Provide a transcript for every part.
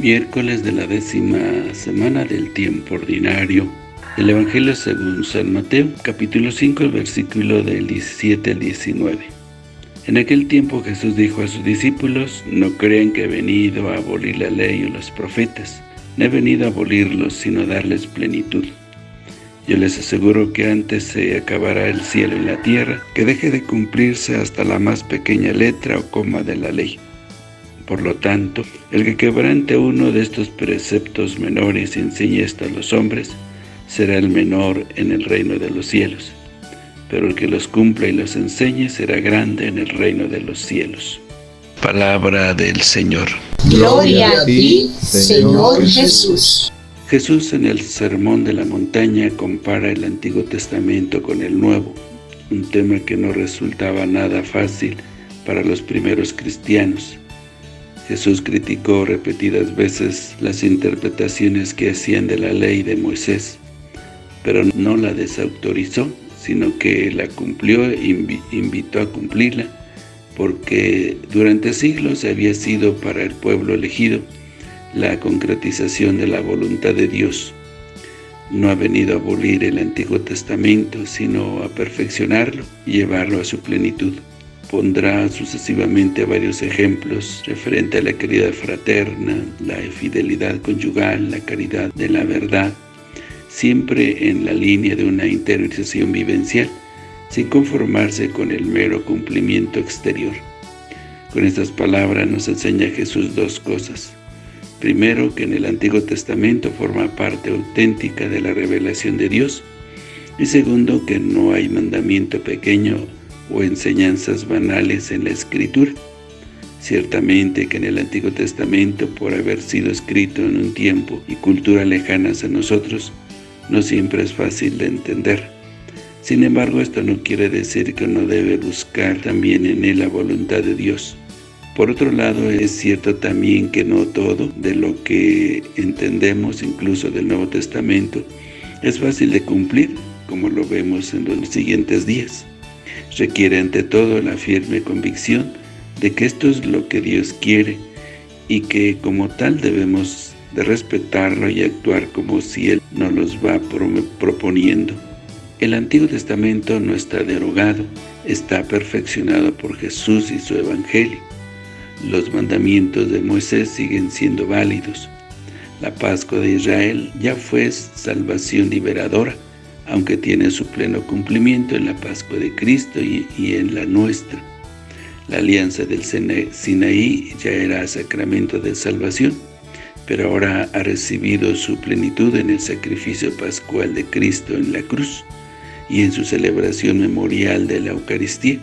Miércoles de la décima semana del tiempo ordinario. El Evangelio según San Mateo, capítulo 5, el versículo del 17 al 19. En aquel tiempo Jesús dijo a sus discípulos, No crean que he venido a abolir la ley o los profetas. No he venido a abolirlos, sino a darles plenitud. Yo les aseguro que antes se acabará el cielo y la tierra, que deje de cumplirse hasta la más pequeña letra o coma de la ley. Por lo tanto, el que quebrante uno de estos preceptos menores y enseñe esto a los hombres, será el menor en el reino de los cielos. Pero el que los cumpla y los enseñe será grande en el reino de los cielos. Palabra del Señor. Gloria a ti, Señor Jesús. Jesús en el Sermón de la Montaña compara el Antiguo Testamento con el Nuevo, un tema que no resultaba nada fácil para los primeros cristianos. Jesús criticó repetidas veces las interpretaciones que hacían de la ley de Moisés, pero no la desautorizó, sino que la cumplió e invitó a cumplirla, porque durante siglos había sido para el pueblo elegido la concretización de la voluntad de Dios. No ha venido a abolir el Antiguo Testamento, sino a perfeccionarlo y llevarlo a su plenitud pondrá sucesivamente varios ejemplos referente a la caridad fraterna, la fidelidad conyugal, la caridad de la verdad, siempre en la línea de una interiorización vivencial, sin conformarse con el mero cumplimiento exterior. Con estas palabras nos enseña Jesús dos cosas. Primero, que en el Antiguo Testamento forma parte auténtica de la revelación de Dios, y segundo, que no hay mandamiento pequeño o enseñanzas banales en la Escritura. Ciertamente que en el Antiguo Testamento, por haber sido escrito en un tiempo y cultura lejanas a nosotros, no siempre es fácil de entender. Sin embargo, esto no quiere decir que uno debe buscar también en él la voluntad de Dios. Por otro lado, es cierto también que no todo de lo que entendemos, incluso del Nuevo Testamento, es fácil de cumplir, como lo vemos en los siguientes días requiere ante todo la firme convicción de que esto es lo que Dios quiere y que como tal debemos de respetarlo y actuar como si Él nos los va proponiendo. El Antiguo Testamento no está derogado, está perfeccionado por Jesús y su Evangelio. Los mandamientos de Moisés siguen siendo válidos. La Pascua de Israel ya fue salvación liberadora, aunque tiene su pleno cumplimiento en la Pascua de Cristo y, en la nuestra. La alianza del Sinaí ya era sacramento de salvación, pero ahora ha recibido su plenitud en el sacrificio pascual de Cristo en la cruz y en su celebración memorial de la Eucaristía.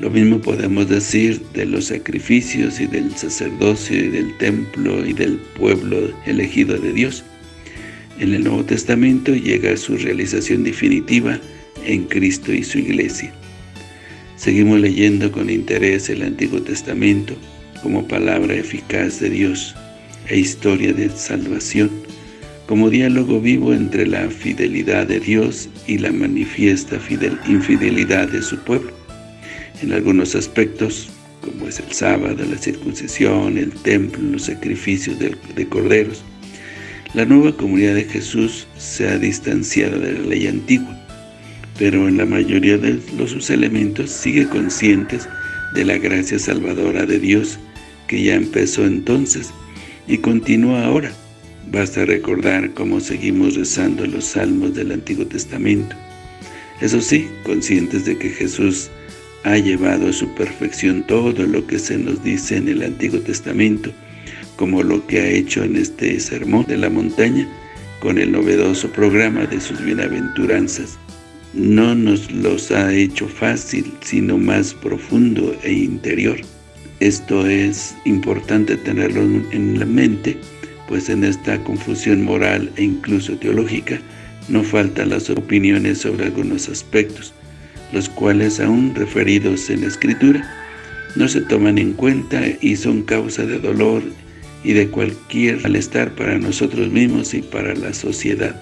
Lo mismo podemos decir de los sacrificios y del sacerdocio y del templo y del pueblo elegido de Dios, en el Nuevo Testamento llega a su realización definitiva en Cristo y su Iglesia. Seguimos leyendo con interés el Antiguo Testamento como palabra eficaz de Dios e historia de salvación, como diálogo vivo entre la fidelidad de Dios y la manifiesta infidelidad de su pueblo. En algunos aspectos, como es el sábado, la circuncisión, el templo, los sacrificios de corderos, la nueva comunidad de Jesús se ha distanciado de la ley antigua, pero en la mayoría de los sus elementos sigue conscientes de la gracia salvadora de Dios que ya empezó entonces y continúa ahora. Basta recordar cómo seguimos rezando los salmos del Antiguo Testamento. Eso sí, conscientes de que Jesús ha llevado a su perfección todo lo que se nos dice en el Antiguo Testamento, como lo que ha hecho en este sermón de la montaña con el novedoso programa de sus bienaventuranzas. No nos los ha hecho fácil, sino más profundo e interior. Esto es importante tenerlo en la mente, pues en esta confusión moral e incluso teológica no faltan las opiniones sobre algunos aspectos, los cuales aún referidos en la Escritura no se toman en cuenta y son causa de dolor y de cualquier malestar para nosotros mismos y para la sociedad.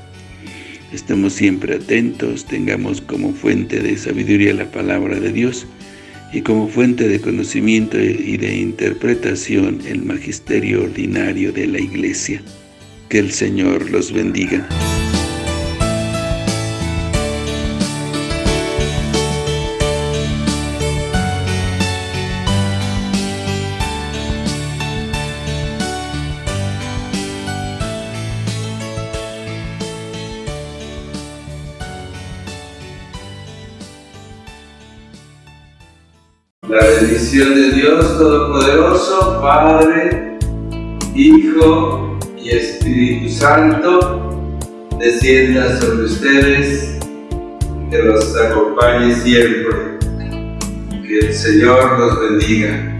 Estemos siempre atentos, tengamos como fuente de sabiduría la palabra de Dios y como fuente de conocimiento y de interpretación el magisterio ordinario de la Iglesia. Que el Señor los bendiga. La bendición de Dios Todopoderoso, Padre, Hijo y Espíritu Santo, descienda sobre ustedes, que los acompañe siempre. Que el Señor los bendiga.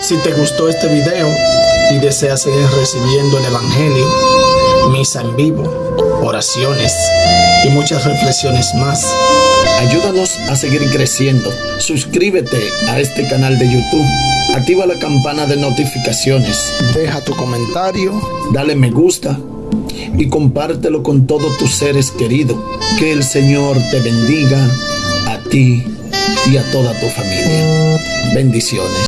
Si te gustó este video y deseas seguir recibiendo el Evangelio, misa en vivo, oraciones y muchas reflexiones más, Ayúdanos a seguir creciendo. Suscríbete a este canal de YouTube. Activa la campana de notificaciones. Deja tu comentario. Dale me gusta. Y compártelo con todos tus seres queridos. Que el Señor te bendiga a ti y a toda tu familia. Bendiciones.